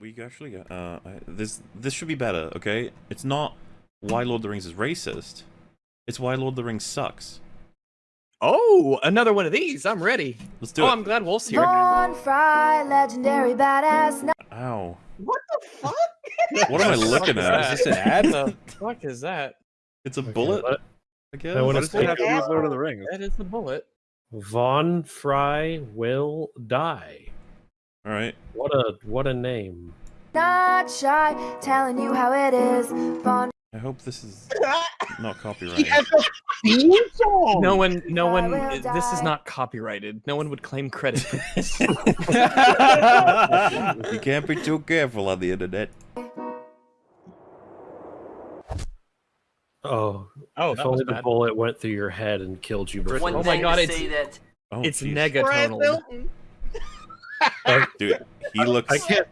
We actually got, uh, I- this, this should be better, okay? It's not why Lord of the Rings is racist. It's why Lord of the Rings sucks. Oh, another one of these. I'm ready. Let's do oh, it. Oh, I'm glad Wolf's here. Von Fry, legendary badass. Ow. What the fuck? What am I looking at? Is this an ad? the fuck is that? It's a bullet, What? I guess. I wanna What does say- it have to do with Lord of the Rings? That is the bullet. Von Fry will die. Alright. What a what a name. Not shy, telling you how it is. Von I hope this is not copyrighted. has a theme song. No one, no one. will This is not copyrighted. No one would claim credit for this. you can't be too careful on the internet. Oh, Oh, if that was only the bad. bullet went through your head and killed you before. One Oh my God, to it's- say that Oh, it's jeez. Brad negatonal. Milton. Dude, he looks I can't.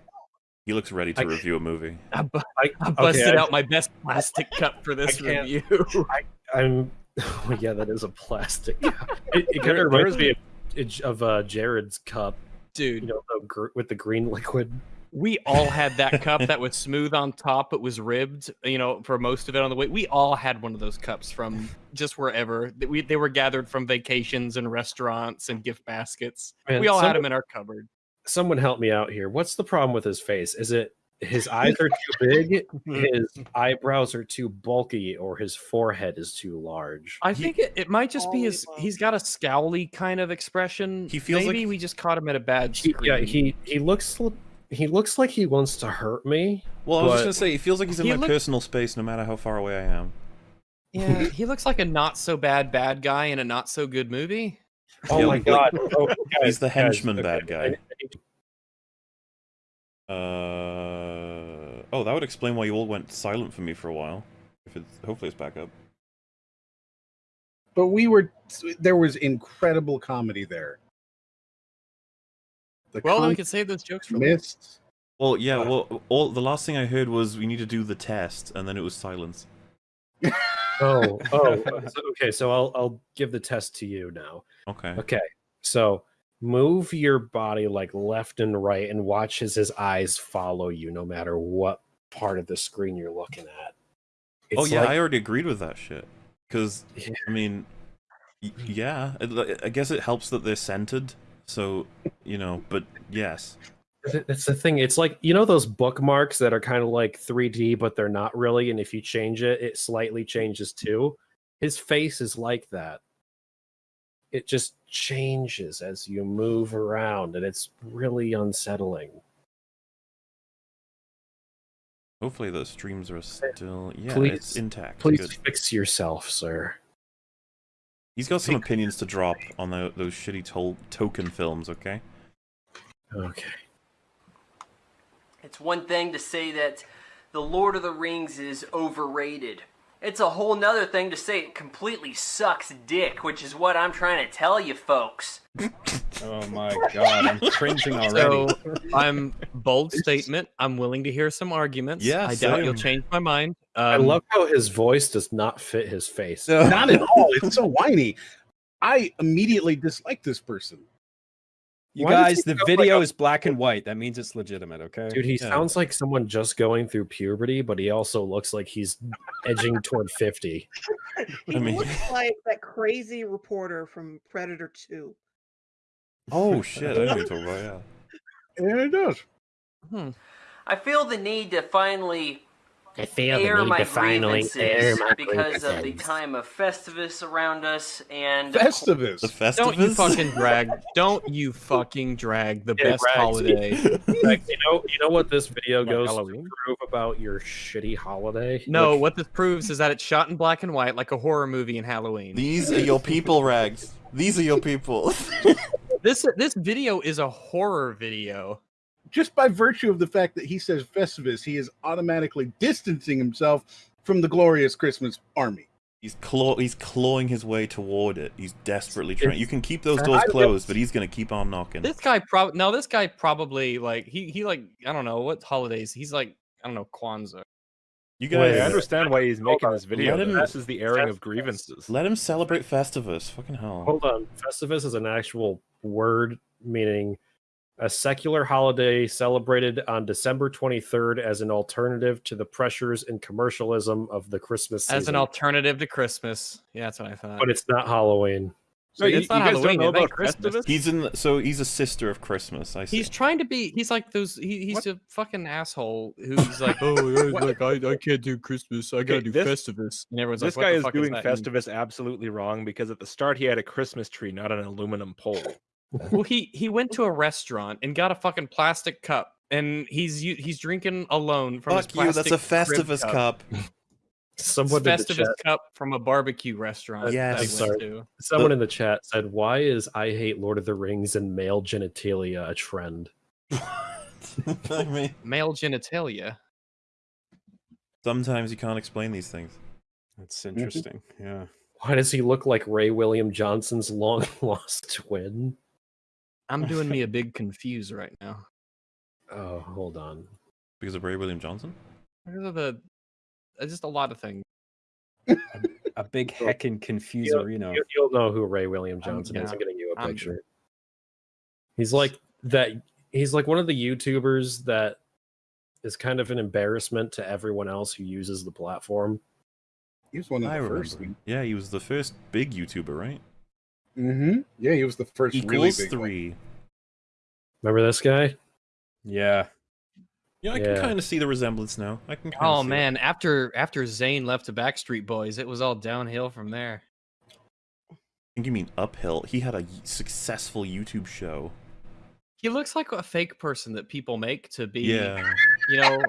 he looks ready to I- review a movie. I, bu- I, I busted okay, I- out my best plastic cup for this I review. I'm. Oh, yeah, that is a plastic. cup. it it kind of reminds me of, of uh, Jared's cup. You Dude, know, the gr- with the green liquid. we all had that cup that was smooth on top but was ribbed, you know, for most of it on the way. We all had one of those cups from just wherever. They- We, they were gathered from vacations and restaurants and gift baskets. Man, we all had them in our cupboard. Someone help me out here. What's the problem with his face? Is it his eyes are too big, mm-hmm. his eyebrows are too bulky, or his forehead is too large? I think it, it might just be his. Oh, he's got a scowly kind of expression. He feels like- maybe we just caught him at a bad He, yeah, he he looks he looks like he wants to hurt me. Well, I was just gonna say, he feels like he's in He my look- personal space no matter how far away I am. Yeah, he looks like a not so bad bad guy in a not so good movie. Oh Yeah, my like- god! Oh, He's the henchman okay, bad I- guy. I need to- Uh oh, that would explain why you all went silent for me for a while. If it's hopefully it's back up. But we were there was incredible comedy there. The Well, then we con- could save those jokes for later. missed. Well, yeah. Uh, Well, all the last thing I heard was we need to do the test, and then it was silence. Oh, oh, okay. So I'll I'll give the test to you now. Okay. Okay, so move your body like left and right, and watch as his eyes follow you, no matter what part of the screen you're looking at. oh yeah, like- I already agreed with that shit. Because Yeah. I mean, yeah, I guess it helps that they're centered. So you know, but yes. Th- That's the thing. It's like you know those bookmarks that are kind of like 3D, but they're not really. And if you change it, it slightly changes too. His face is like that. It just changes as you move around, and it's really unsettling. Hopefully the streams are still yeah, Please- it's intact. Please Good. fix yourself, sir. He's got some opinions to drop on the, those shitty tol- token films. Okay. Okay. It's one thing to say that the Lord of the Rings is overrated. It's a whole nother thing to say it completely sucks dick, which is what I'm trying to tell you folks. Oh my god, I'm cringing already. So I'm bold statement. I'm willing to hear some arguments. Yeah, I doubt you'll change my mind. Um, I love how his voice does not fit his face. Not at all. It's so whiny. I immediately dislike this person. You Why guys, the sound like video a- is black and white. That means it's legitimate, okay? Dude, he Yeah. sounds like someone just going through puberty, but he also looks like he's edging toward 50. He I mean- looks like that crazy reporter from Predator 2. Oh shit! I know what you're talking about. Yeah. Yeah, it does. hmm. I feel the need to finally I feel air my grievances because of the time of Festivus around us and Festivus. The Festivus. Don't you fucking drag. Don't you fucking drag the Yeah, best drag. holiday. Like, you know, you know what this video Like goes Halloween? to prove about your shitty holiday? No, Like, what this proves is that it's shot in black and white like a horror movie in Halloween. These are your people, Rags. These are your people. This this video is a horror video. Just by virtue of the fact that he says Festivus, he is automatically distancing himself from the glorious Christmas army. he's claw. He's clawing his way toward it. He's desperately trying. You can keep those doors closed, but he's gonna keep on knocking. This guy prob no, this guy probably like he he like I don't know what holidays. He's like I don't know Kwanzaa. You Wait, guys, I understand why he's making this video. Let him- though. This is the airing of grievances. let him celebrate Festivus. Fucking hell. Hold on. Festivus is an actual word meaning a secular holiday celebrated on December 23rd as an alternative to the pressures and commercialism of the Christmas season. As an alternative to Christmas. Yeah, that's what I thought. but it's not Halloween. So See, you, it's not you guys Halloween, don't know it about Christmas. Festivus? He's in. The, So he's a sister of Christmas. I see. He's trying to be. He's like those. He, he's a fucking asshole who's like, oh, yeah, like I, I can't do Christmas. I gotta Okay, do this- Festivus. And everyone's This like, what guy the is fuck doing that? And- Festivus absolutely wrong because at the start he had a Christmas tree, not an aluminum pole. Well, he he went to a restaurant and got a fucking plastic cup, and he's he's drinking alone from Fuck his you. That's a Festivus cup. Someone in the Festivus cup from a barbecue restaurant. Yes. I'm sorry. to. someone in the chat said, "Why is I hate Lord of the Rings and male genitalia a trend?" I mean, Male genitalia. sometimes you can't explain these things. That's mm-hmm. interesting. Yeah. Why does he look like Ray William Johnson's long lost twin? I'm doing me a big confuse right now. Oh, hold on. Because of Ray William Johnson. Because of the uh, just a lot of things. A big Well, heckin' confuser, you know. You, you'll know who Ray William I'm- Johnson is. I'm getting you a I'm- picture. He's like that. He's like one of the YouTubers that is kind of an embarrassment to everyone else who uses the platform. He was one of I the remember. first. him. Yeah, he was the first big YouTuber, right? Mm-hmm. Yeah, he was the first really Equals big one. three. Remember this guy? Yeah. Yeah, I Yeah. can kind of see the resemblance now. I can. Oh see it. man, after after Zayn left the Backstreet Boys, it was all downhill from there. I think you mean uphill. He had a successful YouTube show. He looks like a fake person that people make to be, Yeah. you know,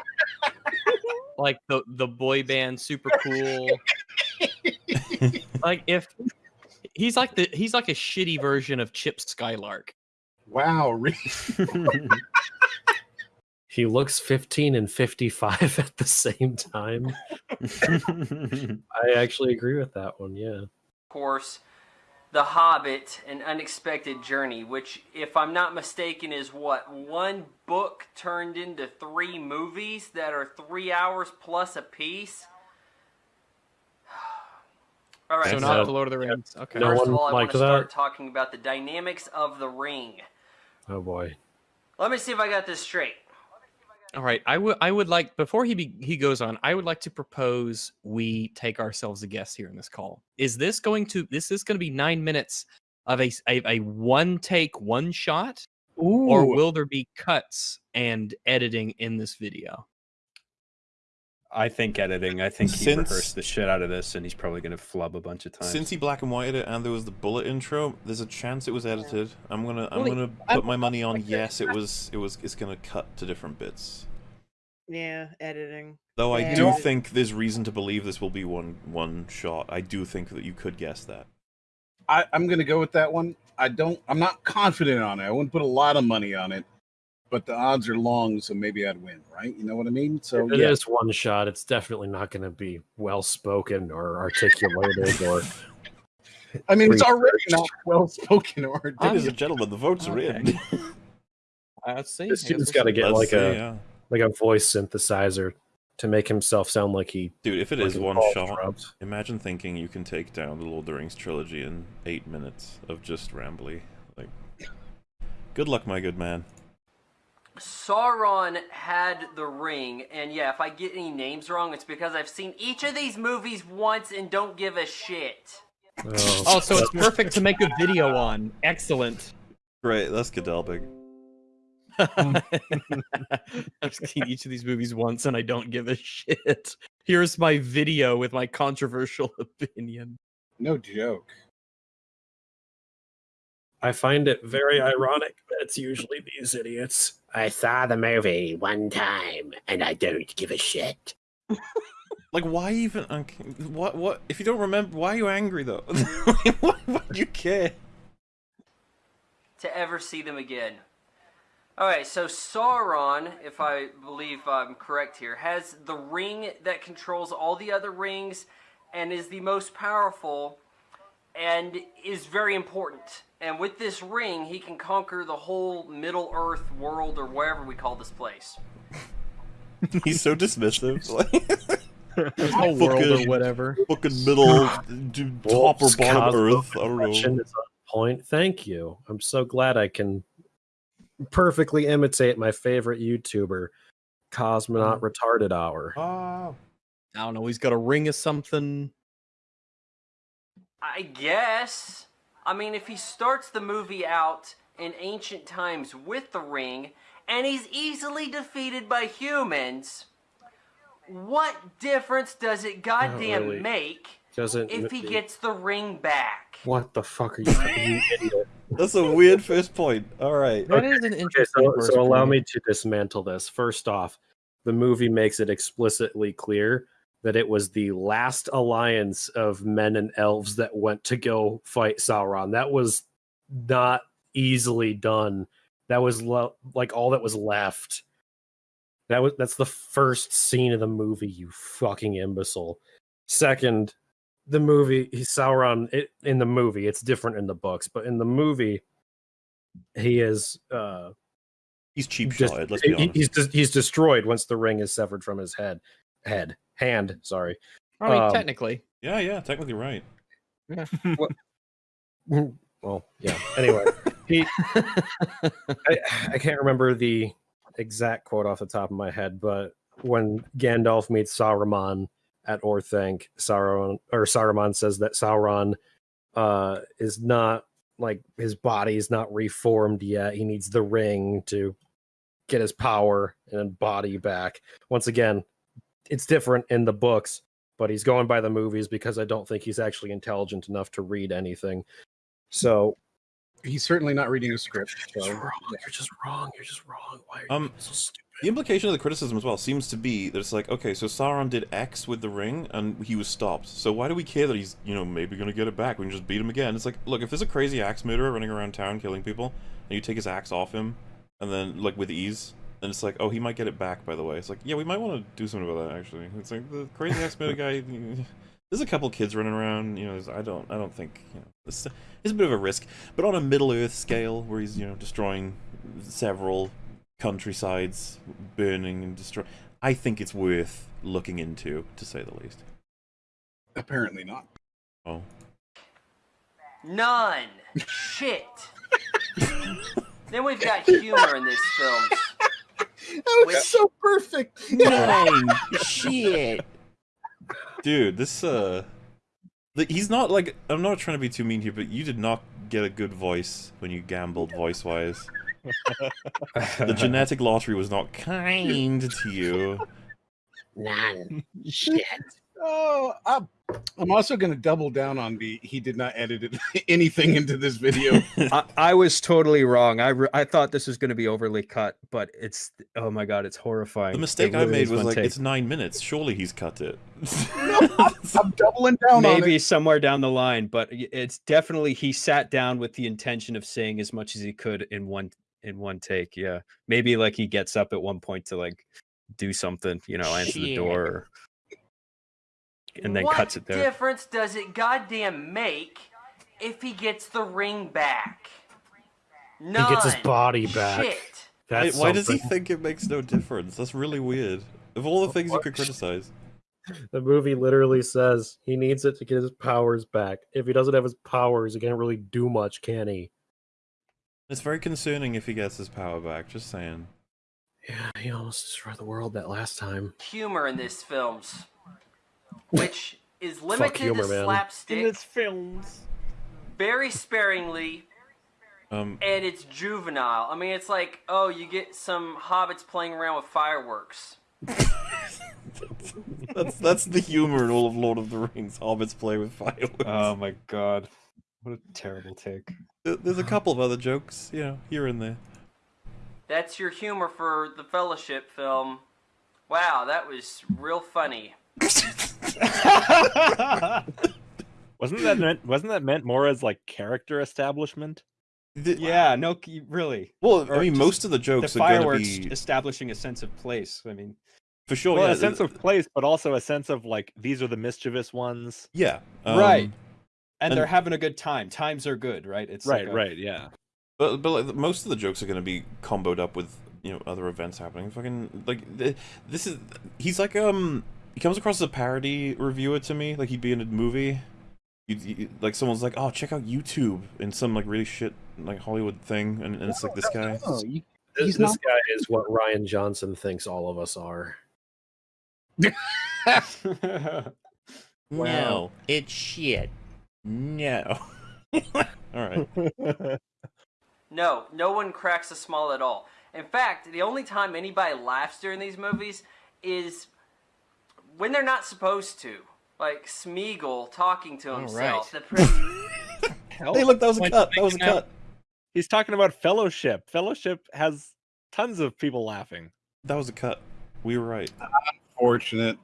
like the the boy band, super cool. like if he's like the he's like a shitty version of Chip Skylark. Wow, really? He looks 15 and 55 at the same time. I actually agree with that one. Yeah. Of course, The Hobbit: An Unexpected Journey, which, if I'm not mistaken, is what one book turned into three movies that are three hours plus a piece. All right, So That's not a- the Lord of the Rings. Okay. No first one of all, I want to start talking about the dynamics of the ring. Oh boy. Let me see if I got this straight. All right, I would I would like before he be, he goes on, I would like to propose we take ourselves a guess here in this call. Is this going to this is going to be 9 minutes of a a one take one shot or will there be cuts and editing in this video? I think editing. I think he Since- rehearsed the shit out of this, and he's probably gonna flub a bunch of times. Since he black and whited it and there was the bullet intro, there's a chance it was edited. I'm gonna I'm Well, gonna I- put my money on yes, it was it was it's gonna cut to different bits. Yeah, editing. Though I Yeah. do think there's reason to believe this will be one one shot. I do think that you could guess that. I, I'm going to go with that one. I don't. I'm not confident on it. I wouldn't put a lot of money on it, but the odds are long, so maybe I'd win. Right? You know what I mean? So If it yeah, is one shot, it's definitely not going to be well spoken or articulated or. I mean, it's already not well spoken or. Ladies and gentlemen, the votes are in. Let's see. This dude's got to get Let's like see, a yeah. like a voice synthesizer to make himself sound like he. Dude, if it is one shot, dropped. imagine thinking you can take down the Lord of the Rings trilogy in eight minutes of just rambly. Like, good luck, my good man. Sauron had the ring, and yeah, if I get any names wrong, it's because I've seen each of these movies once and don't give a shit. Oh, Oh, so it's perfect to make a video on. Excellent. Great, that's Godalbig. I've seen each of these movies once and I don't give a shit. Here's my video with my controversial opinion. No joke. I find it very ironic that it's usually these idiots. I saw the movie one time and I don't give a shit. Like, why even? Okay, what? What? If you don't remember, why are you angry though? why, why do you care? to ever see them again. Alright, so Sauron, if I believe I'm correct here, has the ring that controls all the other rings and is the most powerful and is very important. And with this ring, he can conquer the whole Middle Earth world or wherever we call this place. He's so dismissive. Like, This whole world or whatever. fucking middle, d- top or bottom Cosmo Earth. I don't know. is on point. Thank you. I'm so glad I can perfectly imitate my favorite YouTuber, Cosmonaut Oh. Retarded Hour. Oh. I don't know. He's got a ring or something. I guess. I mean, if he starts the movie out in ancient times with the ring, and he's easily defeated by humans, what difference does it goddamn really. make Doesn't if he gets the ring back? what the fuck are you, you idiot? That's a weird first point. All right. That is an Okay, interesting. so, first so allow point. me to dismantle this. First off, the movie makes it explicitly clear that it was the last alliance of men and elves that went to go fight Sauron. That was not easily done. That was lo- like all that was left. That was that's the first scene of the movie. You fucking imbecile. Second, the movie he Sauron it, in the movie. It's different in the books, but in the movie, he is. uh He's cheap shotted, let's be honest. he's he's destroyed once the ring is severed from his head head hand sorry I mean, um, technically. Yeah, yeah, technically right. Yeah. well yeah anyway he I, I can't remember the exact quote off the top of my head but when gandalf meets saruman at orthanc sauron or saruman says that sauron uh is not like his body is not reformed yet he needs the ring to get his power and body back once again it's different in the books but he's going by the movies because i don't think he's actually intelligent enough to read anything so He's certainly not reading a script. you're So just wrong. You're just wrong. You're just wrong. Why are Um, being so stupid? The implication of the criticism as well seems to be that it's like, okay, so Sauron did X with the ring and he was stopped. So why do we care that he's, you know, maybe gonna get it back? We can just beat him again. It's like, look, if there's a crazy axe murderer running around town killing people, and you take his axe off him, and then like with ease, then it's like, oh, he might get it back. By the way, it's like, yeah, we might want to do something about that. Actually, it's like the crazy axe murder guy. There's a couple kids running around. You know, I don't, I don't think, you know, it's, it's a bit of a risk. But on a Middle Earth scale, where he's, you know, destroying several countrysides, burning and destroying, I think it's worth looking into, to say the least. apparently not. Oh, None. Shit. then we've got humor in this film. That was so perfect. nine shit, dude. This uh, he's not like I'm not trying to be too mean here, but you did not get a good voice when you gambled voice wise. The genetic lottery was not kind to you. None. Shit. Oh, I'm, I'm also going to double down on the he did not edit it, anything into this video. I, I was totally wrong. I, re- I thought this was going to be overly cut, but it's oh my god, it's horrifying. The It mistake I made was like, take. it's nine minutes. Surely he's cut it. I'm doubling down on maybe it. somewhere down the line, but it's definitely he sat down with the intention of saying as much as he could in one in one take. Yeah, maybe like he gets up at one point to like do something, you know, answer the door, or- and then what cuts it there. difference does it goddamn make if he gets the ring back? None. He gets his body back. Shit. Wait, why does he think it makes no difference? That's really weird. Of all the things you could criticize. The movie literally says he needs it to get his powers back. If he doesn't have his powers, he can't really do much, can he? It's very concerning if he gets his power back, just saying. Yeah, he almost destroyed the world that last time. Humor in this films, which is limited humor, to man. slapstick, films. very sparingly, Um, and it's juvenile. I mean, it's like, oh, you get some hobbits playing around with fireworks. that's that's the humor in all of Lord of the Rings. Hobbits play with fireworks. Oh my god, what a terrible take. There's a couple of other jokes, you know, here and there. That's your humor for the Fellowship film. Wow, that was real funny. Wasn't that meant? Wasn't that meant more as like character establishment? The- yeah, no, really. Well, I mean, most of the The jokes are going to fireworks be establishing a sense of place. I mean, for sure. well, yeah, a sense of place, but also a sense of like these are the mischievous ones. yeah, Right. um, and, And- they're having a good time. Times are good, right? It's Right, like a- right, yeah. But but like, most of the jokes are going to be comboed up with you know other events happening. Fucking like this is he's like um he comes across as a parody reviewer to me, like he'd be in a movie. You, you, like someone's like, "Oh, check out YouTube" in some like really shit like Hollywood thing, and, and it's like this guy. Oh, you, This, this not- guy is what Rian Johnson thinks all of us are. No, it's shit. No. All right. No, no one cracks a smile at all. In fact, the only time anybody laughs during these movies is when they're not supposed to. Like Smeagol talking to himself. right. The pre- Hey, look, that was a Point cut. That was a taken out. cut. He's talking about Fellowship. Fellowship has tons of people laughing. That was a cut. We were right. unfortunate.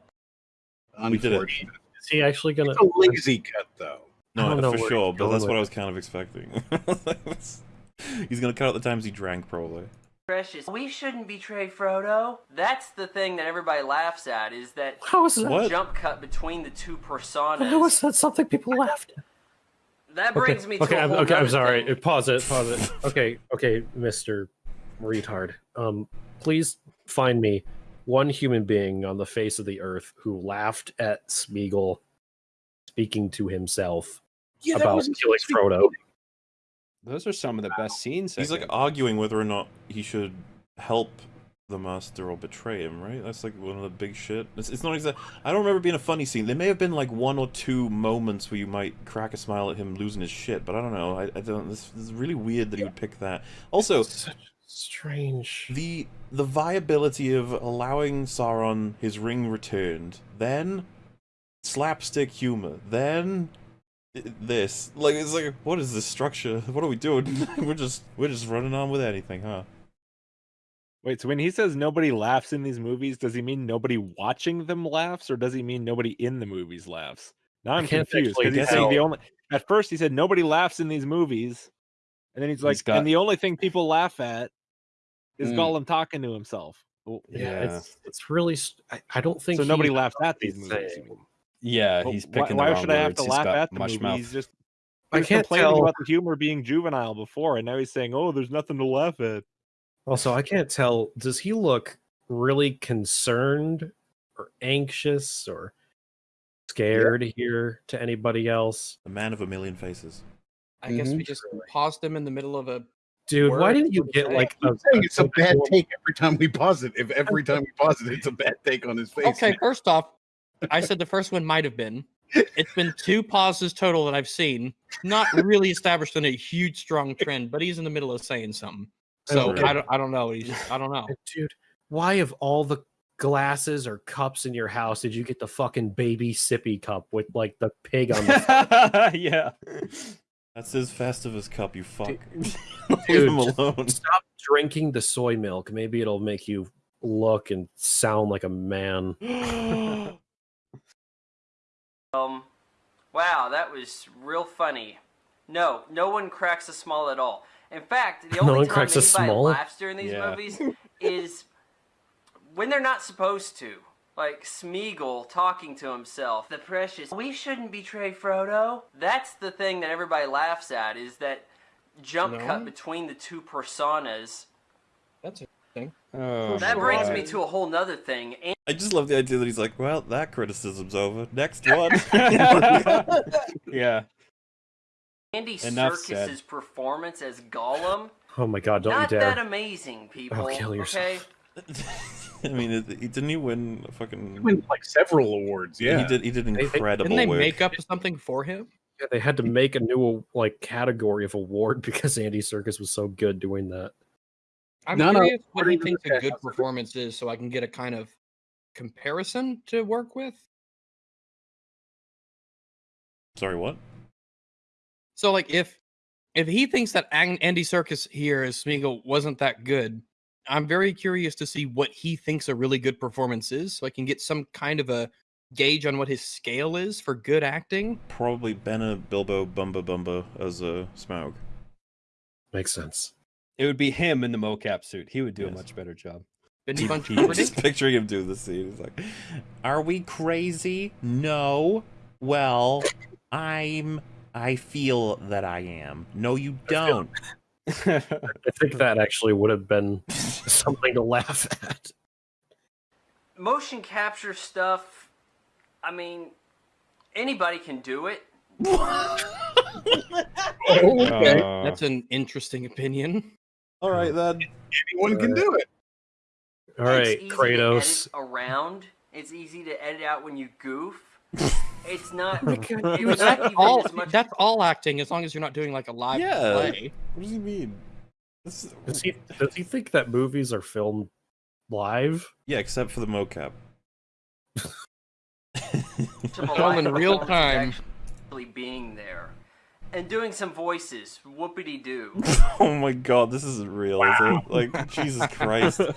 We did it. Unfortunate. Is he actually gonna? It's a lazy cut, though. I No, don't know for sure, but that's what I was kind of expecting. He's gonna cut out the times he drank, probably. Precious. We shouldn't betray Frodo. That's the thing that everybody laughs at is that How is that? What? jump cut between the two personas. How is that something people laughed? at? That brings me to okay, a I'm, okay, I'm sorry. thing. Pause it. Pause it. Okay, okay, Mister Retard. Um, please find me one human being on the face of the earth who laughed at Smeagol speaking to himself Yeah, about wasn't killing supposed to Frodo. Those are some of the best scenes. He's like arguing whether or not he should help the master or betray him, right? That's like one of the big shit. It's, it's not exact. I don't remember being a funny scene. There may have been like one or two moments where you might crack a smile at him losing his shit, but I don't know. I, I don't. This, this is really weird that he would pick that. Also, Such strange. the the viability of allowing Sauron his ring returned, then slapstick humor, then i- this like it's like what is this structure? What are we doing? we're just we're just running on with anything, huh? Wait, so when he says nobody laughs in these movies, does he mean nobody watching them laughs, or does he mean nobody in the movies laughs? Now I I'm confused because he's saying the only. At first, he said nobody laughs in these movies, and then he's like, got- and the only thing people laugh at is Mm. Gollum talking to himself. Well, Yeah, Yeah. it's it's really. I, I don't think So nobody he laughs at these movies, saying. Mean? yeah, Well, he's picking Why, the wrong should I have words. to He's laugh got at the mush movie? mouth. He's just I he was can't complaining tell. about the humor being juvenile before, and now he's saying, "Oh, there's nothing to laugh at." Also, I can't tell. Does he look really concerned or anxious or scared here to anybody else? The man of a million faces. I guess we Mhm. just paused him in the middle of a. Dude, why Word didn't you get like a, I'm saying it's a bad cool- take every time we pause it. If every time we pause it, it's a bad take on his face. Okay, first off, I said the first one might have been. It's been two pauses total that I've seen. Not really established in a huge strong trend, but he's in the middle of saying something. So Okay. I don't. I don't know. He's just. I don't know. dude? Why of all the glasses or cups in your house did you get the fucking baby sippy cup with like the pig on the yeah. That's his Festivus cup, you fuck. Leave Dude, him alone. Stop drinking the soy milk. Maybe it'll make you look and sound like a man. Um, wow, that was real funny. No, no one cracks a smile at all. In fact, the No only one time anybody laughs during these Yeah. movies is when they're not supposed to. Like Smeagol talking to himself. The precious. We shouldn't betray Frodo. That's the thing that everybody laughs at is that jump cut between the two personas. That's a. Oh, That brings God. me to a whole nother thing. And I just love the idea that he's like, well, that criticism's over. Next one. yeah. Andy Enough said. Serkis's performance as Gollum, Oh my god, don't not you dare. that amazing, people. Oh, kill yourself. Okay, I mean, it, it- didn't he win a fucking? He win like several awards. Yeah, He did. He did they- incredible Didn't they work. make up something for him? Yeah, they had to make a new like category of award because Andy Serkis was so good doing that. I'm No, no, curious what he thinks a good performance is, so I can get a kind of comparison to work with. Sorry, what? So, like, if if he thinks that Andy Serkis here as Smeagol wasn't that good, I'm very curious to see what he thinks a really good performance is, so I can get some kind of a gauge on what his scale is for good acting. Probably Benna Bilbo Bumba Bumba as a Smaug. Makes sense. It would be him in the mocap suit. He would do a much better job. Bendy Bunch he- Just picturing him doing the scene. He's like, "Are we crazy? No. Well, I'm. I feel that I am. No, you don't. I think that actually would have been something to laugh at. motion capture stuff. I mean, anybody can do it. okay. Uh, That's an interesting opinion. All right then. Anyone can do it. All right, it's easy to Kratos. edit around. It's easy to edit out when you goof. It's not. Dude, it's not that's even all. as much. That's all acting, as long as you're not doing like a live Yeah. play. What does he mean? This- Does he does he think that movies are filmed live? Yeah, except for the mocap. to Film in real time. Actually being there and doing some voices. Whoopity doo. oh my god, this isn't real, is it? Like Jesus Christ.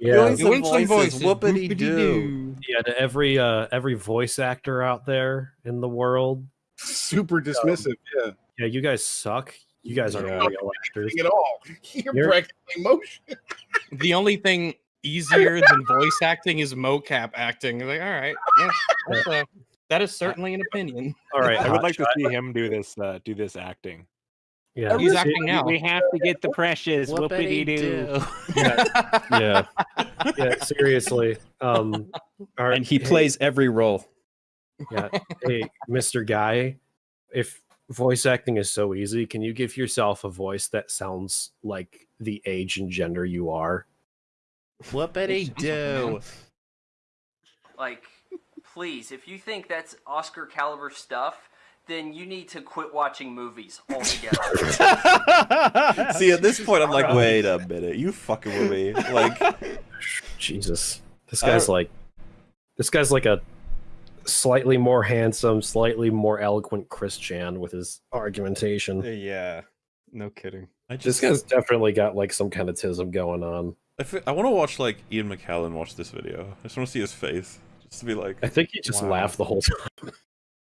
Yeah, Doing Doing some voices. Whoopity doo. yeah. To every uh every voice actor out there in the world, Super dismissive. Yeah. yeah, you guys suck. You guys aren't Yeah. real actors. At all. You're, You're- practically motion. The only thing easier than voice acting is mocap acting. Like, all right, yeah, that's a, that is certainly an opinion. All right, I would like to see him do this. Uh, do this acting. Yeah, He's acting now. We have to get the precious whoopity doo. yeah, yeah. Seriously. Um, all right, And he hey- plays every role. Yeah. Hey, Mr. Guy, if voice acting is so easy, can you give yourself a voice that sounds like the age and gender you are? Whoopity doo. Like, please, if you think that's Oscar caliber stuff, then you need to quit watching movies altogether. See, at this point, I'm like, wait a minute, you fucking with me? Like, Jesus. This guy's like this guy's like a slightly more handsome, slightly more eloquent Christian with his argumentation. Uh, yeah. No kidding. I This just, guy's definitely got like some kind of tism going on. I, I want to watch like Ian McKellen watch this video. I just want to see his face, just to be like, I think he just Wow. laughed the whole time.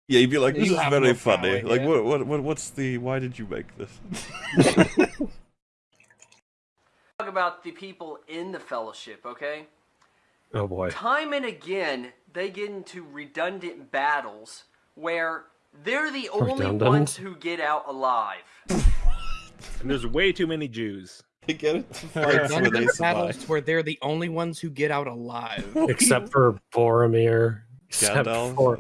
yeah, he'd be like, this You is very no funny. power, Like, yeah. what, what, what, what's the? Why did you make this? Talk about the people in the fellowship, okay? Oh boy. Time and again, they get into redundant battles where they're the only Redundant? ones who get out alive. And there's way too many Jews. They get into fights where they battles survive. where they're the only ones who get out alive. Except for Boromir. Except Gandalf. for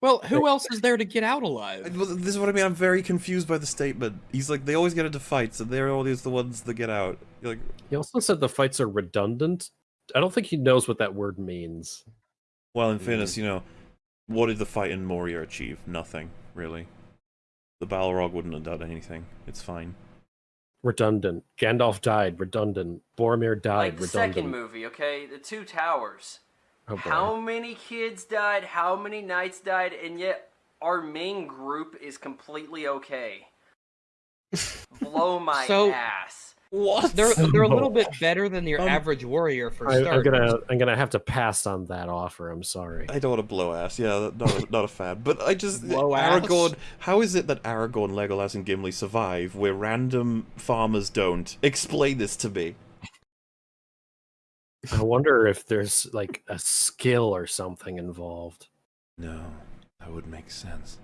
Well, who else is there to get out alive? Well, This is what I mean. I'm very confused by the statement. He's like, they always get into fights, and they're always the ones that get out. You're like, He also said the fights are redundant. I don't think he knows what that word means. well, in mm. fairness, you know, what did the fight in Moria achieve? Nothing, really. The Balrog wouldn't have done anything. It's fine. Redundant. Gandalf died. Redundant. Boromir died. Redundant Like the redundant. second movie, okay? The Two Towers. Oh. How many kids died? How many knights died? And yet our main group is completely okay. Blow my So- ass. What? They're they're a little bit better than your Um, average warrior for I, starters. am gonna I'm gonna have to pass on that offer. I'm sorry. I don't want to blow ass. Yeah, not a, not a fan. But I just Blow ass? Aragorn. How is it that Aragorn, Legolas, and Gimli survive where random farmers don't? Explain this to me. I wonder if there's like a skill or something involved. No, that would make sense.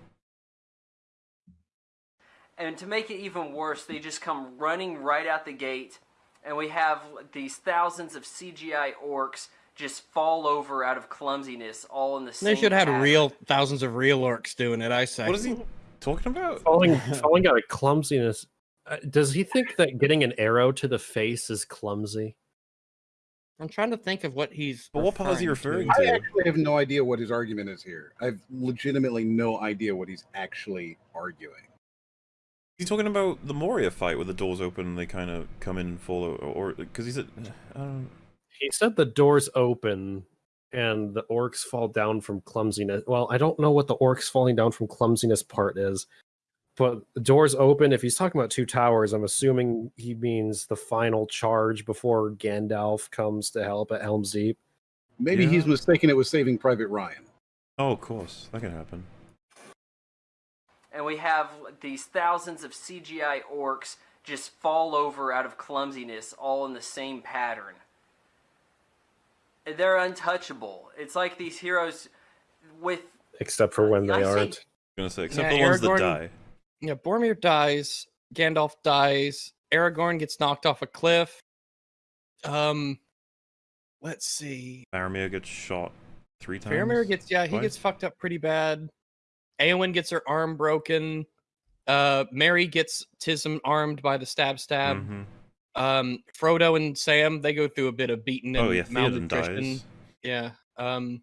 And to make it even worse, they just come running right out the gate, and we have these thousands of CGI orcs just fall over out of clumsiness, all in the same. They should have had real thousands of real orcs doing it. I say. What is he talking about? Falling falling out of clumsiness. Uh, does he think that getting an arrow to the face is clumsy? I'm trying to think of what he's. But what part is he referring referring to. I actually have no idea what his argument is here. I've legitimately no idea what he's actually arguing. He's talking about the Moria fight where the doors open and they kind of come in and fall, or because he's at. I don't. He said the doors open and the orcs fall down from clumsiness. Well, I don't know what the orcs falling down from clumsiness part is, but the doors open. If he's talking about two towers, I'm assuming he means the final charge before Gandalf comes to help at Helm's Deep. Maybe he's mistaken it was Saving Private Ryan. Oh, of course, that can happen. And we have these thousands of CGI orcs just fall over out of clumsiness, all in the same pattern. They're untouchable. It's like these heroes with Except for when they say- aren't. I'm gonna say, except Yeah, the ones Aragorn- that die. Yeah, Boromir dies. Gandalf dies. Aragorn gets knocked off a cliff. Um, let's see. Faramir gets shot three times. Faramir gets yeah, he Twice? gets fucked up pretty bad. Eowyn gets her arm broken. Uh, Merry gets Tism armed by the stab stab. Mhm. Um, Frodo and Sam they go through a bit of beating and Oh yeah, Theoden malnutrition. dies. Yeah. Um.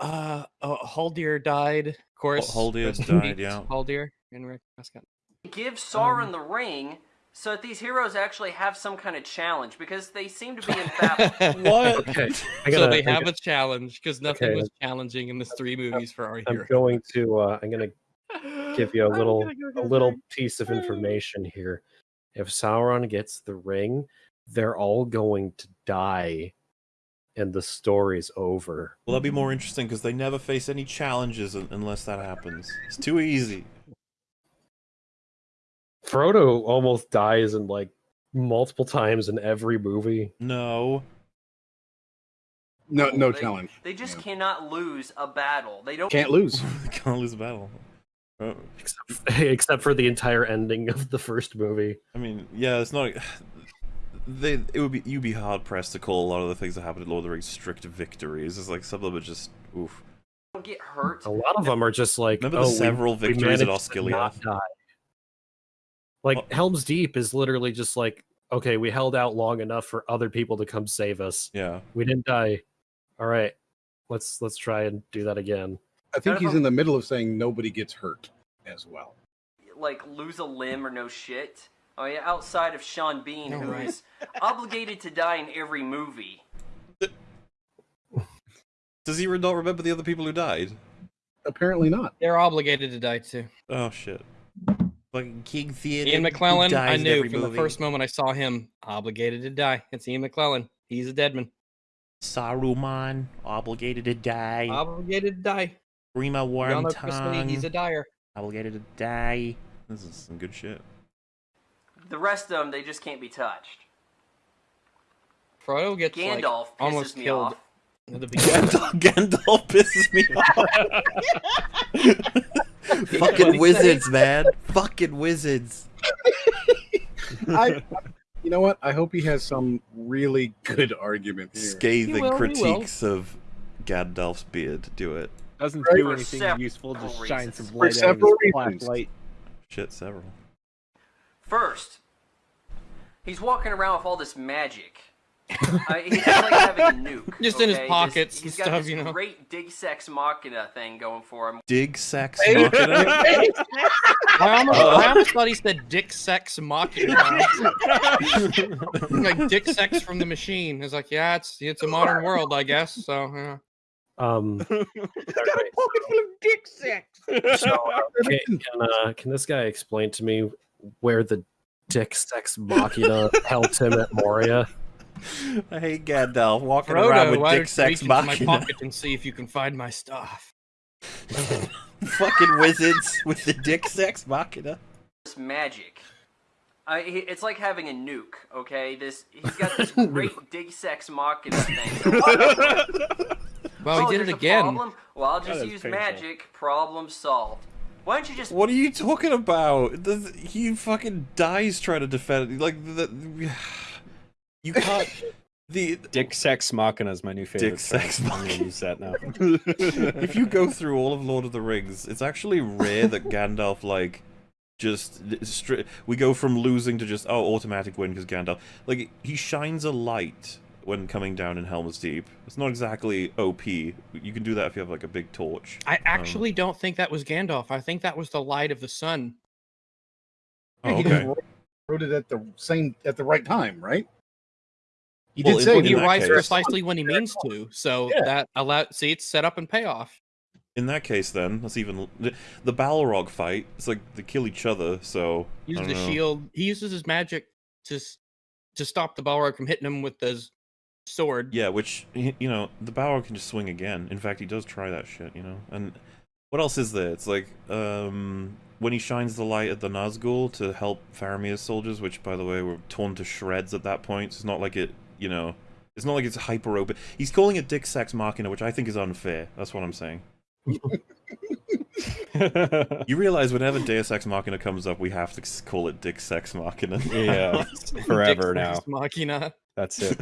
Uh, uh Haldir died. Of course. Haldir's rest died, yeah. Haldir and Rick Prescott. Give Sauron Um, the ring so that these heroes actually have some kind of challenge because they seem to be in babel. What? Okay, so gotta- they I have gotta- a challenge because nothing Okay. was challenging in the three movies for our I'm hero. going to. Uh, I'm gonna give you a I'm little go a little ring. piece of information here. If Sauron gets the ring, they're all going to die, and the story's over. Well, that'd be more interesting because they never face any challenges unless that happens. It's too easy. Frodo almost dies in like multiple times in every movie. No. No, no They- challenge. They just Yeah. cannot lose a battle. They don't Can't lose. Can't lose a battle. Oh, Except, except for the entire ending of the first movie. I mean, yeah, it's not. They, it would be you'd be hard pressed to call a lot of the things that happen in Lord of the Rings strict victories. It's like some of them are just oof. get hurt. A lot of them are just like Remember oh, the we- several we victories at managed not Osgiliath? Die. Like Oh. Helm's Deep is literally just like okay, we held out long enough for other people to come save us. Yeah. We didn't die. All right, let's let's try and do that again. I think he's in the middle of saying nobody gets hurt as well. like lose a limb or no shit. Oh yeah, outside of Sean Bean, No, who right. is obligated to die in every movie. Does he re- not remember the other people who died? Apparently not. They're obligated to die too. Oh shit. Fucking King Theoden. Ian who McKellen, I knew every from the first moment I saw him, obligated to die. It's Ian McKellen. He's a dead man. Saruman, obligated to die. Obligated to die. Grima Y'all know Chris Lee, he's a Wormtongue, dyer. obligated to die. This is some good shit. The rest of them, they just can't be touched. Frodo gets Gandalf like, almost pisses me killed off. at the. Gandalf, Gandalf pisses me off. Fucking wizards, man. Fucking wizards. I, you know what? I hope he has some really good argument here. Scathing will, critiques of Gandalf's beard. Do it. Doesn't Right. do anything several useful. Just reasons. shine some light out his several reasons. light. Shit, several. First, he's walking around with all this magic. Uh, he's like having a nuke. Just in his okay? This- pockets he's and got stuff, this you know. Great dig sex machina thing going for him. Dig sex Hey. machina. I almost, Uh. I almost thought he said dick sex mocking. like dick sex from the machine. It's like, yeah, it's it's a modern world, I guess. So yeah. Um, got dick sex. so, okay, can uh, can this guy explain to me where the Dick Sex Machina helped him at Moria? I hate Gandalf walking around with why dick sex reach into my pocket and see if you can find my stuff. Fucking wizards with the dick sex machina. This magic. Uh, it's like having a nuke. Okay, this he's got this great dig sex machina thing. Well, Oh, he did it again. Problem? Well, I'll just use painful. magic. Problem solved. Why don't you just What are you talking about? Does, he fucking dies trying to defend. Like the, you can't. The Dick Sex Machina is my new favorite. Dick. Sex I'm gonna Machina. use that now. if you go through all of Lord of the Rings, it's actually rare that Gandalf like just stri- we go from losing to just oh automatic win because Gandalf like he shines a light when coming down in Helm's Deep. It's not exactly OP. You can do that if you have like a big torch. I actually um, don't think that was Gandalf. I think that was the light of the sun. Oh, okay. wrote, wrote it at the same at the right time, right? He Well, did in- say he that. that writes case- precisely when he means to. So Yeah. that allow see it's set up and payoff. In that case, then that's even the, the Balrog fight. It's like they kill each other. So He uses don't the know. shield. He uses his magic to to stop the Balrog from hitting him with his sword. Yeah, which you know, the Balrog can just swing again. In fact, he does try that shit, you know. And what else is there? It's like um when he shines the light at the Nazgul to help Faramir's soldiers, which by the way were torn to shreds at that point. So it's not like it, you know, it's not like it's hyper open. He's calling it Dick Sex Machina, which I think is unfair. That's what I'm saying. You realize whenever Deus Ex Machina comes up, we have to call it Dick Sex Machina. yeah, forever Dick forever Sex now. Machina. That's it.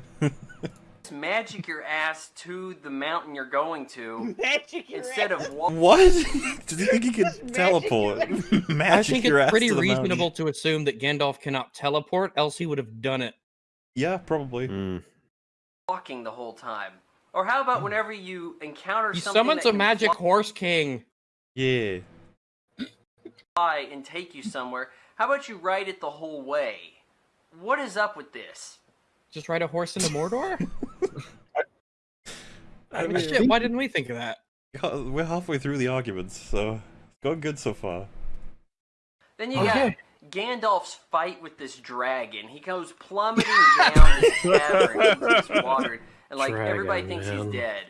magic your ass to the mountain you're going to Magic your instead ass. of walking. What? Does he think he can teleport? I Magic think your it's ass pretty to the mountain. reasonable to assume that Gandalf cannot teleport, else he would have done it. Yeah, probably. Mm. walking the whole time. Or how about whenever you encounter He something summons that a can magic horse king. Yeah. fly and take you somewhere? How about you ride it the whole way? What is up with this? Just ride a horse into Mordor? I Like, mean, shit, why didn't we think of that? we're halfway through the arguments, so it's going good so far. Then you Okay. Got Gandalf's fight with this dragon. He goes plummeting down this cavern into this water, and like everybody thinks man. he's dead,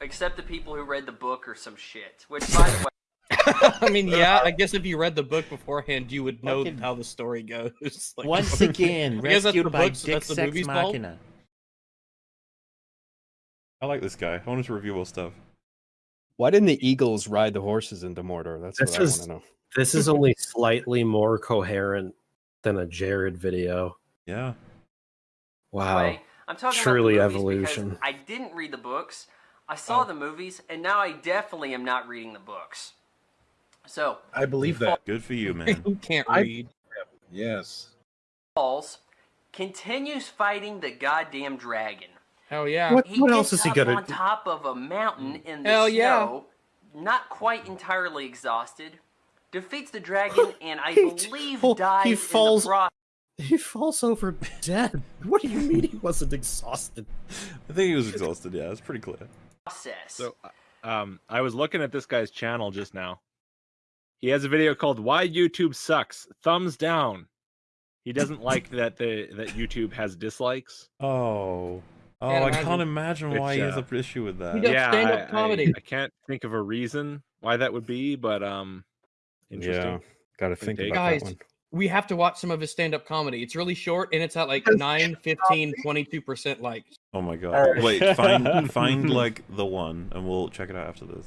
except the people who read the book or some shit. Which, by the way, I mean, yeah, I guess if you read the book beforehand, you would know Fucking- how the story goes. Like, Once again, I guess that's rescued by books- Dick that's the Sex movie's fault? Machina. I like this guy. I wanted to review more stuff. Why didn't the Eagles ride the horses into Mordor? That's This what I want to know. This is only slightly more coherent than a Jared video. Yeah. Wow. way, I'm talking Truly about evolution. I didn't read the books. I saw Oh. the movies, and now I definitely am not reading the books. So I believe that. Good for you, man. Who can't I- read? Yes. Falls continues fighting the goddamn dragon. Hell yeah. What, He what gets else is he up gonna on top of a mountain in the Hell yeah. not quite entirely exhausted, defeats the dragon, and I He- believe oh, dies he falls- in the process. He falls over dead. What do you mean he wasn't exhausted? I think he was exhausted. Yeah, it's pretty clear. Process. So, uh, um, I was looking at this guy's channel just now. He has a video called "Why YouTube Sucks." Thumbs down. He doesn't like that the that YouTube has dislikes. Oh. Oh, Can't I imagine. can't imagine why Which, he has uh, an issue with that. He does yeah, stand-up I- I- I, can't think of a reason why that would be, but um, interesting. Yeah, got to think take. about Guys, that one. We have to watch some of his stand-up comedy. It's really short and it's at like 9, 15, 22% likes. Oh my god. Alright. Wait, find find like the one and we'll check it out after this.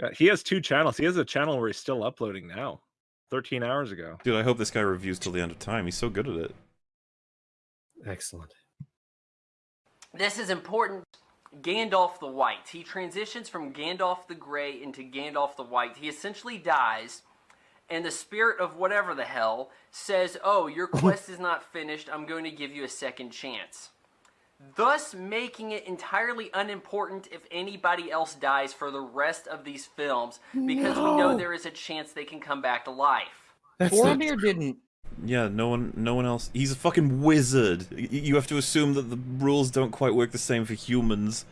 God, He has two channels. He has a channel where he's still uploading now. Thirteen hours ago. Dude, I hope this guy reviews till the end of time. He's so good at it. Excellent. This is important. Gandalf the White. He transitions from Gandalf the Grey into Gandalf the White. He essentially dies, and the spirit of whatever the hell says, Oh, your quest is not finished. I'm going to give you a second chance. Thus, making it entirely unimportant if anybody else dies for the rest of these films because we know there is a chance they can come back to life. That's Boromir didn't. Yeah, no one no one else. He's a fucking wizard. Y- You have to assume that the rules don't quite work the same for humans.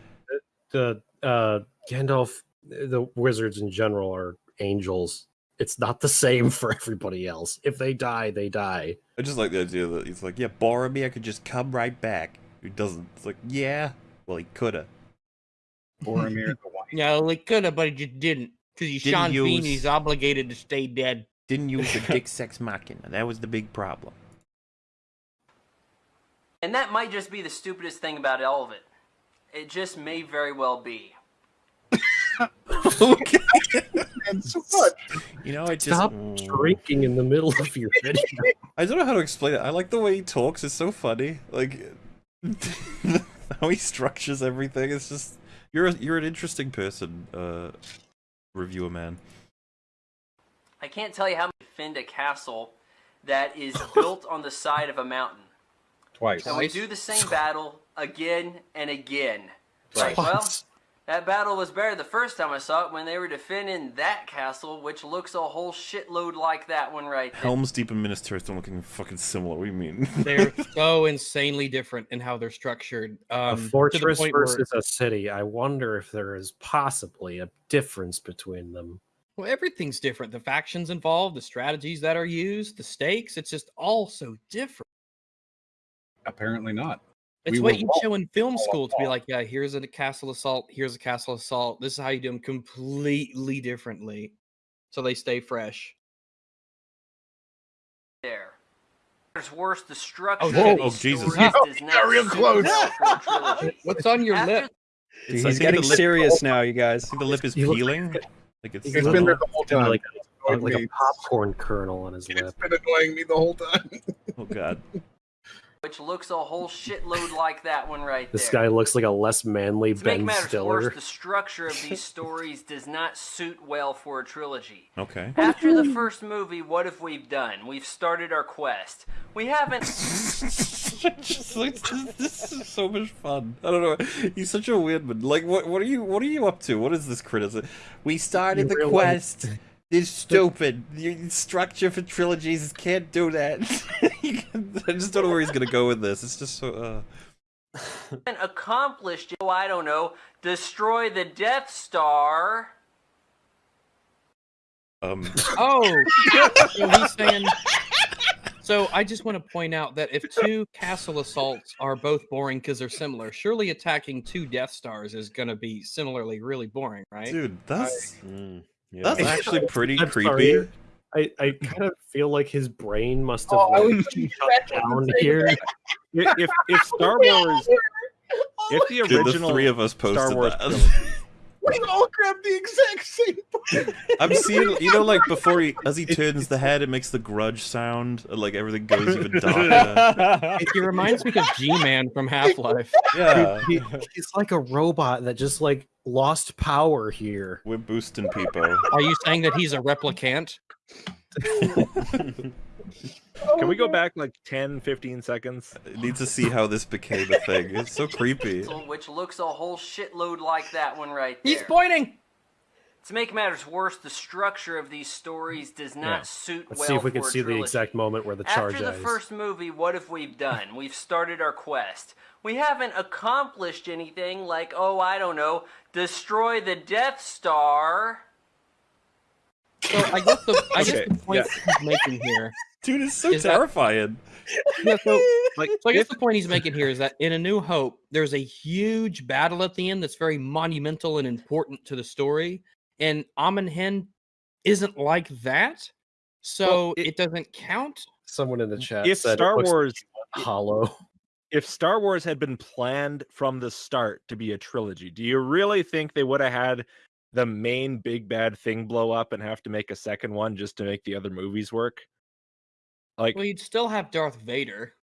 the uh Gandalf the wizards in general are angels. It's not the same for everybody else. If they die, they die. I just like the idea that he's like, yeah, Boromir could just come right back. He doesn't. It's like, yeah, well, he coulda. Boromir the White. Yeah, well, he could have, but he just didn't. Because he's Didn't Sean Bean, he's obligated to stay dead. Didn't use the dick sex machina. That was the big problem. And that might just be the stupidest thing about all of it. It just may very well be. Okay. And so much. You know, I just Stop Mm. drinking in the middle of your video. I don't know how to explain it. I like the way he talks. It's so funny. Like how he structures everything. It's just you're a, you're an interesting person, uh, reviewer man. I can't tell you how many defend a castle that is built on the side of a mountain. Twice. And we do the same battle again and again. Like, well, that battle was better the first time I saw it when they were defending that castle, which looks a whole shitload like that one right there. Helm's Deep and Minas Tirith don't looking fucking similar. What do you mean? They're so insanely different in how they're structured. Um, a fortress point where- versus a city. I wonder if there is possibly a difference between them. Well, everything's different. The factions involved, the strategies that are used, the stakes. It's just all so different. Apparently not. It's We what you wrong show in film school to be like, yeah, here's a castle assault, here's a castle assault. This is how you do them completely differently, so they stay fresh. there. There's worse, the structure whoa. Oh, Jesus. stories Oh, not real close. well for a trilogy. What's on your After lip? Dude, It's- he's getting serious now, you guys. I think the lip is You peeling. Like it's. He's It's got been there the whole time. like, a, like a popcorn kernel on his It's lip. It's been annoying me the whole time. Oh god. which looks a whole shitload like that one right This there. This guy looks like a less manly to make Ben matters Stiller. worse, the structure of these stories does not suit well for a trilogy. Okay. After the first movie, what have we done? We've started our quest. We haven't. Just like, this, this is so much fun. I don't know. He's such a weird man. Like, what? What are you? What are you up to? What is this criticism? We started You the realize- quest. This stupid. Your structure for trilogies can't do that. I just don't know where he's gonna go with this. It's just so. Uh... haven't accomplished, oh, I don't know, destroy the Death Star. Um. Oh, so he's saying. So I just want to point out that if two castle assaults are both boring because they're similar, surely attacking two Death Stars is going to be similarly really boring, right? Dude, that's Mm, yeah. that's actually pretty I'm creepy. Sorry. I, I kind of feel like his brain must have Oh, like, shut down here. If if, if Star Wars, if the Dude, the original three of us posted Star Wars that. trilogy, We all grabbed the exact same part. I'm seeing, you know, like before he, as he turns the head, it makes the grudge sound, like everything goes even darker. He reminds me of G-Man from Half-Life. Yeah, He- he's like a robot that just like lost power here. we're boosting people. Are you saying that he's a replicant? can we go back like 10, 15 seconds? I need to see how this became a thing. It's so creepy. Which looks a whole shitload like that one right there. He's pointing. To make matters worse, the structure of these stories does not Yeah. suit Let's well see if we can a see the exact moment where the charge After the ends. first movie, what have we done? We've started our quest. We haven't accomplished anything like, oh, I don't know, destroy the Death Star. So I guess the I guess Okay, the point he's making here. Dude, it's so Is that- terrifying. Yeah, so like so I guess the point he's making here is that in A New Hope, there's a huge battle at the end that's very monumental and important to the story, and Amon Hen isn't like that, so Well, it, it- doesn't count. Someone in the chat If said Star looks Wars, hollow. if Star Wars had been planned from the start to be a trilogy, do you really think they would have had the main big bad thing blow up and have to make a second one just to make the other movies work? Like, Well, you'd still have Darth Vader.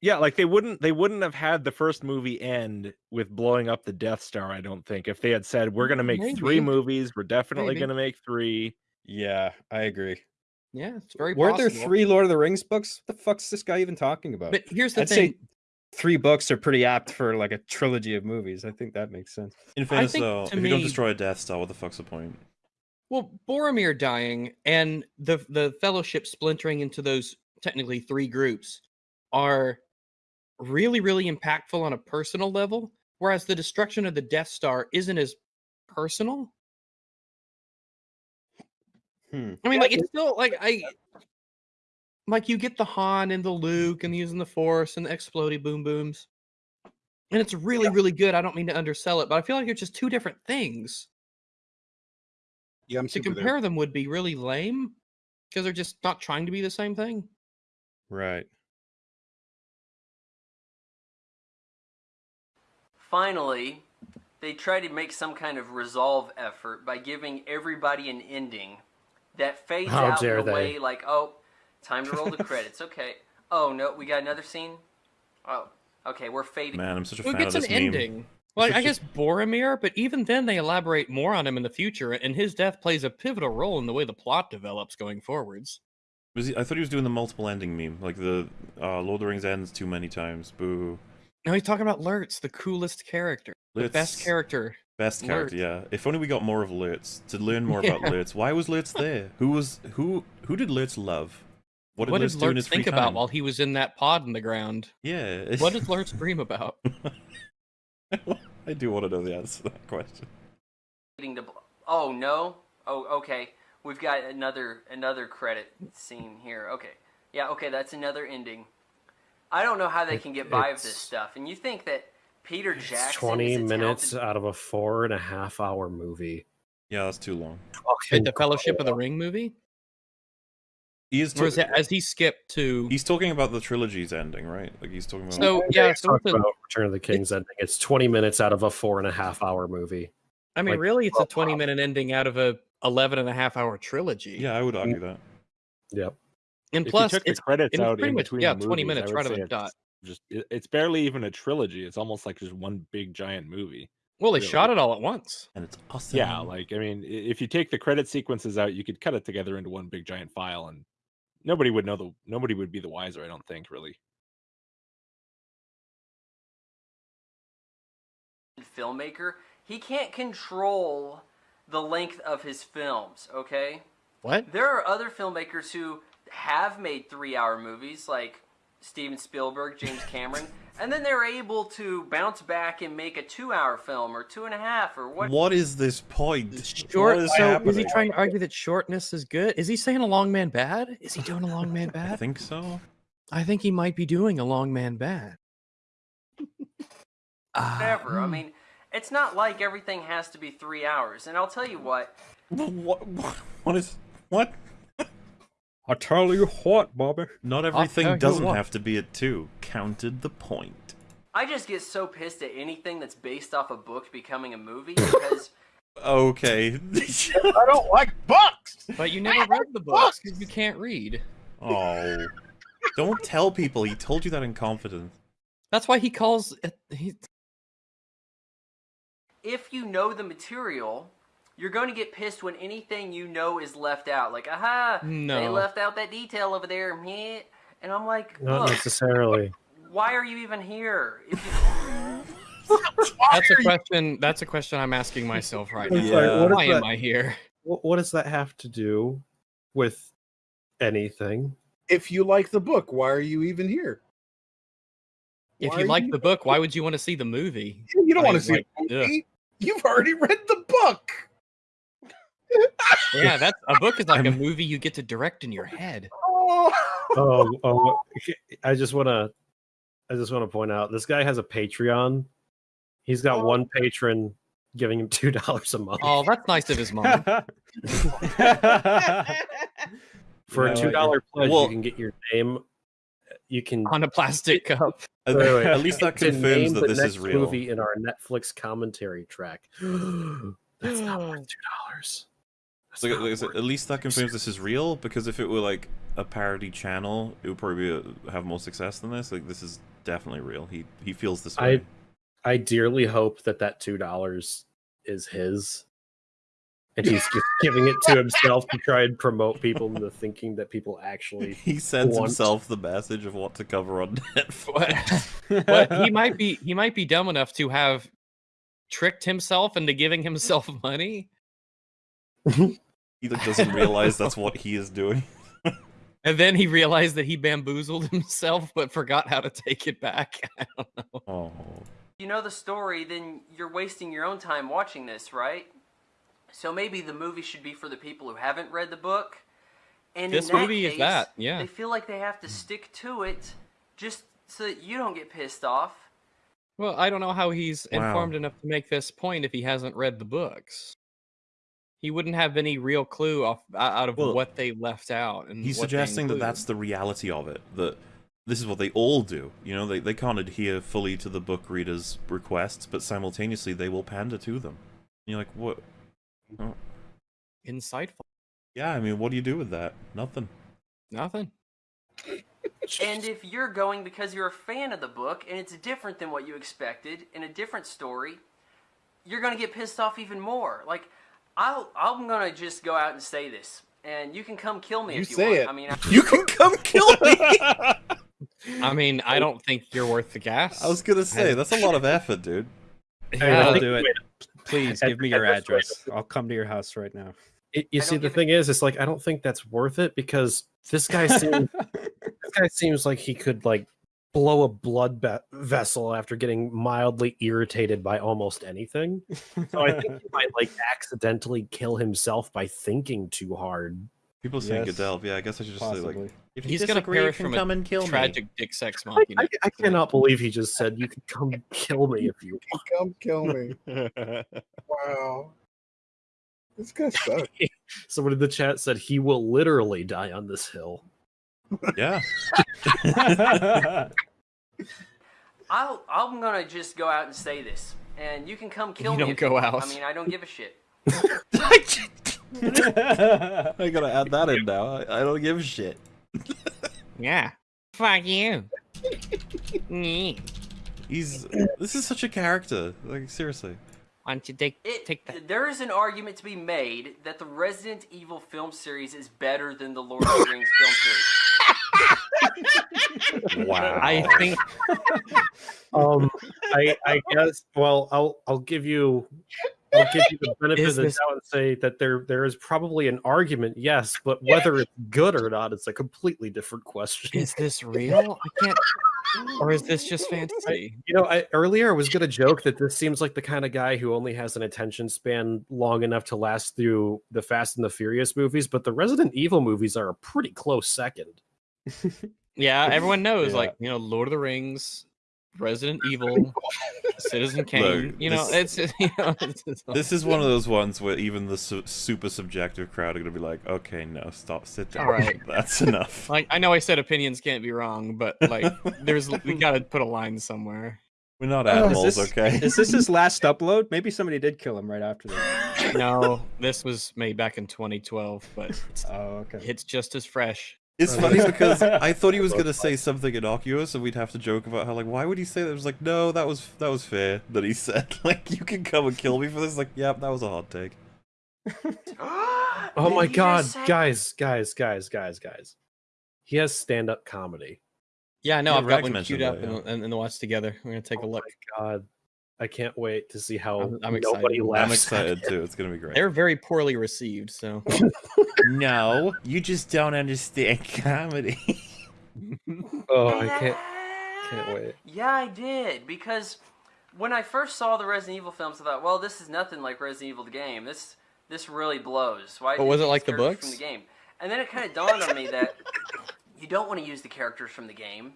yeah, like they wouldn't they wouldn't have had the first movie end with blowing up the Death Star. I don't think if they had said we're gonna make three movies, we're definitely Maybe. gonna make three. yeah, I agree. Yeah, it's very Weren't there three Lord of the Rings books? What the fuck's this guy even talking about? But here's the I'd thing. say three books are pretty apt for like a trilogy of movies. I think that makes sense. In fairness, though, if to you don't destroy a Death Star, what the fuck's the point? Well, Boromir dying and the the Fellowship splintering into those technically three groups are really really impactful on a personal level, whereas the destruction of the Death Star isn't as personal. Hmm. I mean, like it's still like I like you get the Han and the Luke and using the Force and the explodey boom booms, and it's really really good. I don't mean to undersell it, but I feel like it's just two different things Yeah, I'm to super there. compare them would be really lame because they're just not trying to be the same thing. Right. Finally, they try to make some kind of resolve effort by giving everybody an ending that fades How out in a way like, oh, time to roll the credits. Okay. Oh no, we got another scene. Oh, okay, we're fading. Man, I'm such a Who fan gets of an this meme. ending? Like I guess Boromir, but even then they elaborate more on him in the future, and his death plays a pivotal role in the way the plot develops going forwards. Was he, I thought he was doing the multiple ending meme, like the uh, Lord of the Rings ends too many times. Boo. Now he's talking about Lurtz, the coolest character, the best character. Best character, Lurtz. yeah. If only we got more of Lurtz to learn more about Yeah. Lurtz. Why was Lurtz there? Who was who? Who did Lurtz love? What did What did Lurtz think about while he was in that pod in the ground? Yeah. What did Lurtz dream about? I do want to know the answer to that question. Fading to oh no. Oh okay. We've got another another credit scene here. Okay. Yeah. Okay. That's another ending. I don't know how they It- can get by with this stuff, and you think that Peter It's Jackson 20 is minutes talented- out of a four and a half hour movie. Yeah, that's too long. Oh, Wait, Fucking the Fellowship of the. Ring movie, He is. or is ta- that as he skipped to? he's talking about the trilogy's ending, right? Like he's talking about. So yeah, so the- about Return of the King's ending. It's 20 minutes out of a four and a half hour movie. I mean, like, really, it's a well, 20 minute ending out of a 11 and a half hour trilogy. yeah, I would argue that. Yep. And If plus, you took the it's credits it was out pretty in much yeah, the 20 minutes would right on say the it's dot. just it's barely even a trilogy. It's almost like just one big giant movie. Well, they Really? shot it all at once. And it's awesome. Yeah, like I mean, if you take the credit sequences out, you could cut it together into one big giant file, and nobody would know the nobody would be the wiser. I don't think really. filmmaker, he can't control the length of his films, okay? What? There are other filmmakers who have made three hour movies, like Steven Spielberg, James Cameron, and then they're able to bounce back and make a two hour film or two and a half or what. What is this point? Short. What is so is he trying to argue that shortness is good? Is he saying a long man bad? Is he doing a long man bad? I think so. I think he might be doing a long man bad. Whatever. I hmm. mean, it's not like everything has to be three hours. And I'll tell you what, What? What, what is what? I tell you what, Bobby. Not everything doesn't have to be a two. Counted the point. I just get so pissed at anything that's based off a book becoming a movie because Okay. I don't like books. But you never read the books because you can't read. oh. Don't tell people. He told you that in confidence. That's why he calls it. He, if you know the material, you're going to get pissed when anything you know is left out. Like, aha, no. they left out that detail over there. meh." And I'm like, Not look, necessarily. why are you even here? If you... that's a question. That's a question I'm asking myself right now. It's like, Yeah. what is Why am I here? What, what does that have to do with anything? If you like the book, why are you even here? If Why you like you- the book, why would you want to see the movie? You don't I want to see like- the ugh. You've already read the book. Yeah, that's a book is like a I'm- movie you get to direct in your head. Oh, Oh, oh! I just want to, I just want to point out this guy has a Patreon. He's got Oh. one patron giving him two dollars a month. Oh, that's nice of his mom. For a two dollar pledge, Well- you can get your name. You can on a plastic cup. At, Wait, wait. at least that to confirms name that this next is real. movie in our Netflix commentary track. That's not worth two dollars. So, like I said, at least that confirms this is real. Because if it were like a parody channel, it would probably be, uh, have more success than this. Like this is definitely real. He he feels this I- way. I dearly hope that that two dollars is his, and he's just giving it to himself to try and promote people into thinking that people actually. He sends want- himself the message of what to cover on Netflix. But he might be he might be dumb enough to have tricked himself into giving himself money He like, doesn't realize that's what he is doing. and then he realized that he bamboozled himself but forgot how to take it back I don't know. Oh, you know the story, then you're wasting your own time watching this, right? So maybe the movie should be for the people who haven't read the book. And This in that movie is that, yeah. They feel like they have to hmm. stick to it just so that you don't get pissed off. well i don't know how he's Wow. informed enough to make this point if he hasn't read the books he wouldn't have any real clue off out of Well, what they left out and he's suggesting that that's the reality of it. That this is what they all do. You know, they they can't adhere fully to the book reader's requests, but simultaneously they will pander to them. And you're like, what? Oh, insightful yeah, I mean, what do you do with that? Nothing. nothing And if you're going because you're a fan of the book and it's different than what you expected in a different story, you're gonna get pissed off even more. Like, I'll, I'm gonna just go out and say this, and you can come kill me You if you say want. it. I mean, I, You can come kill me. i mean i don't think you're worth the gas I was gonna say that's a lot of effort, dude. Yeah, I I'll do it. Please give me your address. I'll come to your house right now. It, you I see, the thing is, it's like I don't think that's worth it because this guy seems this guy seems like he could like blow a blood be- vessel after getting mildly irritated by almost anything. So I think he might like accidentally kill himself by thinking too hard. People saying Yes. Godelf. Yeah, I guess I should just say like, if He's gonna perish can from a come and kill tragic dick sex I, I, I cannot believe he just said you can come kill me if you want. come kill me. Wow. This guy sucks. Someone in the chat said he will literally die on this hill. Me. Yeah. I'll, I'm gonna just go out and say this, and you can come kill You me. don't if go want. out. I mean, I don't give a shit. I gotta add that in now. I, I don't give a shit. yeah Fuck you. Why He's this is such a character. Like seriously. Why don't you take It, take that? There is an argument to be made that the Resident Evil film series is better than the Lord of the Rings film series. Wow. I think Um, I I guess. Well, I'll I'll give you. I'll give you the benefit Is of the this- doubt and say that there there is probably an argument, yes, but whether it's good or not it's a completely different question. is this real? I can't. Or is this just fantasy? You know, I, earlier I was going to joke that this seems like the kind of guy who only has an attention span long enough to last through the Fast and the Furious movies, but the Resident Evil movies are a pretty close second. Yeah, everyone knows, Yeah. like you know, Lord of the Rings, Resident Evil, Citizen Kane. you know, this- it's you know, it's, it's This is one of those ones where even the su- super subjective crowd are gonna be like, okay, no, stop, sit down. All right. That's enough. like I know I said opinions can't be wrong, but like there's we gotta put a line somewhere. We're not Oh, is animals, this- okay? Is this his last upload? Maybe somebody did kill him right after that. No, this was made back in 2012, but it's, Oh, okay. it's just as fresh. It's funny because I thought he was gonna say something innocuous, and we'd have to joke about how like, why would he say that? It was like, no, that was that was fair that he said. Like, you can come and kill me for this. Like, yep, that was a hot take. Oh my god, say- guys, guys, guys, guys, guys. He has stand-up comedy. Yeah, no, Yeah, I've got one queued up that, yeah. and, and, and watch together. We're gonna take oh a Oh look. my god. I can't wait to see how I'm- I'm nobody excited. I'm laughs. I'm excited too. It's gonna be great. They're very poorly received, so No, you just don't understand comedy. Oh, I can't can't wait. Yeah, I did because when I first saw the Resident Evil films, I thought, well, this is nothing like Resident Evil the game. This this really blows. Why? But was it like the characters books? from the game? And then it kind of dawned on me that you don't want to use the characters from the game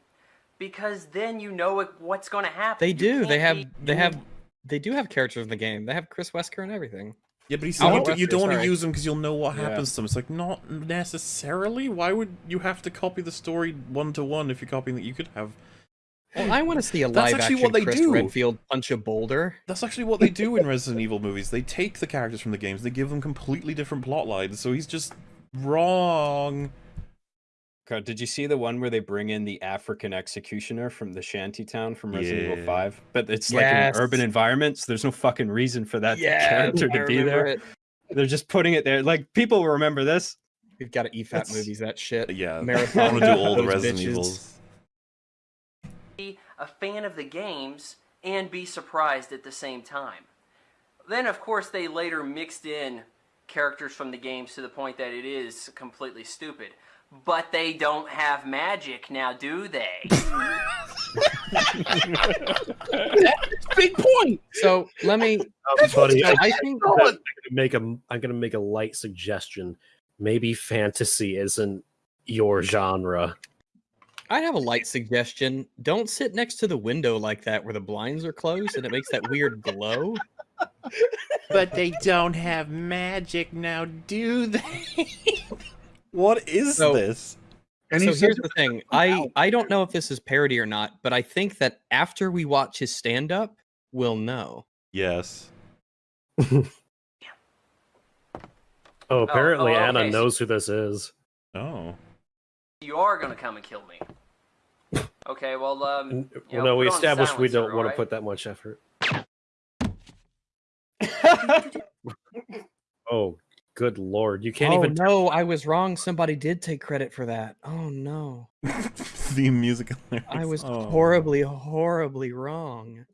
because then you know what's going to happen. they do. They have they have they do have characters in the game. They have Chris Wesker and everything. Yeah, but he said you, do, you Wesker, don't want to use them because you'll know what Yeah. happens to them. It's like not necessarily. Why would you have to copy the story one to one if you're copying that? You could have. Well, I want to see a That's live actually action what they Chris do. Redfield punch a boulder. That's actually what they do in Resident Evil movies. They take the characters from the games, they give them completely different plot lines. So he's just wrong. God, did you see the one where they bring in the African executioner from the shanty town from Resident Yeah. Evil 5? But it's like Yes. in urban environments. There's no fucking reason for that Yes, character I to be there. it. They're just putting it there. Like people will remember this. We've got to EFAT That's- movies. That shit. Yeah, Marathon. I Marathon want to do all the Resident bitches. Evils. be a fan of the games and be surprised at the same time. Then, of course, they later mixed in characters from the games to the point that it is completely stupid. But they don't have magic now, do they? Big point. So let me. Um, buddy, I, I think I'm gonna make a I'm gonna make a light suggestion. Maybe fantasy isn't your genre. I have a light suggestion. Don't sit next to the window like that where the blinds are closed and it makes that weird glow. But they don't have magic now, do they? what is So- this? And so here's the thing. I I don't know if this is parody or not, but I think that after we watch his stand up, we'll know. Yes. Oh, apparently oh, Anna okay, knows who this is. Oh. you are going to come and kill me. Okay, well, um. You Well, know, no, we put on established we don't want to put that much effort. Oh, good lord! You can't oh even. no, I was wrong. Somebody did take credit for that. Oh no. the musical. I was Oh. horribly, horribly wrong.